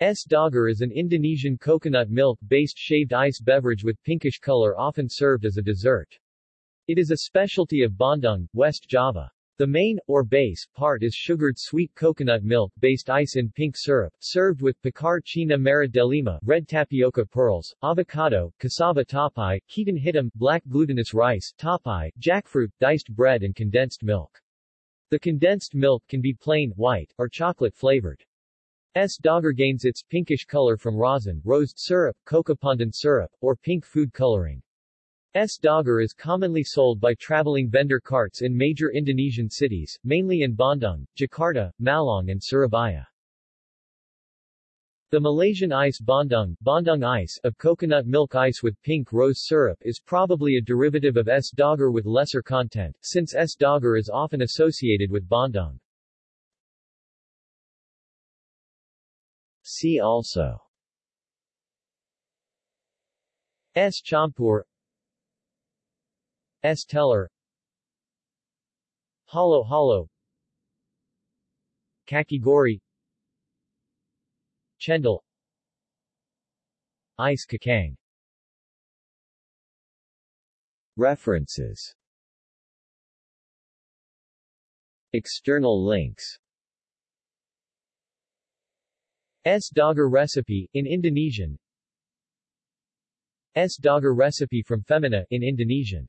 Es Doger is an Indonesian coconut milk-based shaved ice beverage with pinkish color often served as a dessert. It is a specialty of Bandung, West Java. The main, or base, part is sugared sweet coconut milk-based ice in pink syrup, served with pacar cina merah delima, red tapioca pearls, avocado, cassava tapai, ketan hitam, black glutinous rice, tapai, jackfruit, diced bread and condensed milk. The condensed milk can be plain, white, or chocolate-flavored. Es Doger gains its pinkish color from rosin, rosed syrup, cocopandan syrup, or pink food coloring. Es Doger is commonly sold by traveling vendor carts in major Indonesian cities, mainly in Bandung, Jakarta, Malang and Surabaya. The Malaysian ice Bandung, Bandung ice of coconut milk ice with pink rose syrup is probably a derivative of Es Doger with lesser content, since Es Doger is often associated with Bandung. See also. Es Campur Es Teler. Hollow Halo. Kakigori. Chendol. Ice Kakang. References. External links Es Doger recipe, in Indonesian. Es Doger recipe from Femina, in Indonesian